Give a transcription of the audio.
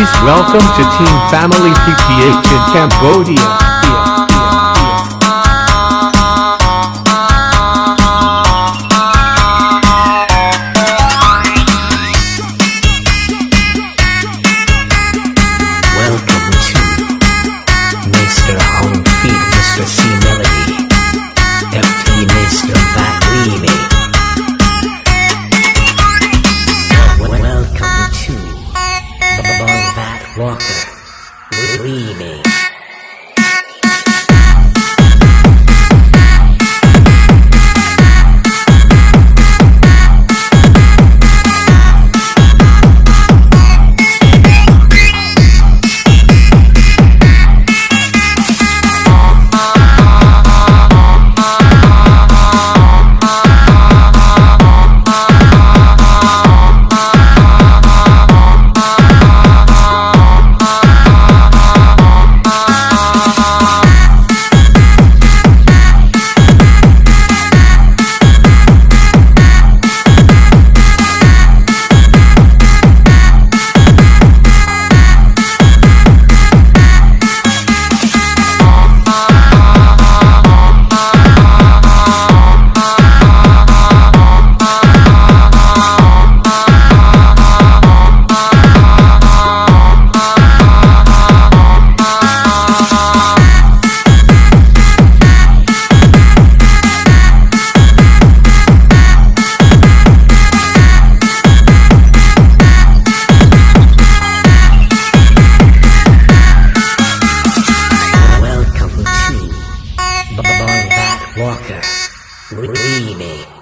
Please welcome to Team Family PPH in Cambodia. dreaming. Walker Remix.